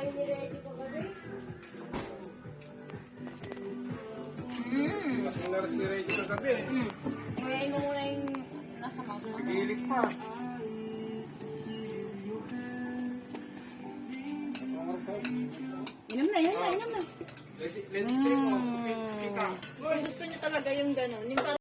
kayo ni-ready ko kami. Mm. Mas naras ni Reggie kagabi eh. Mm. Ngayon mo muna yung nasa mouth mo. Pa. Inom na, inom na, inom na. Let's let's stay mo. Gusto niyo talaga yung gano'n. Yung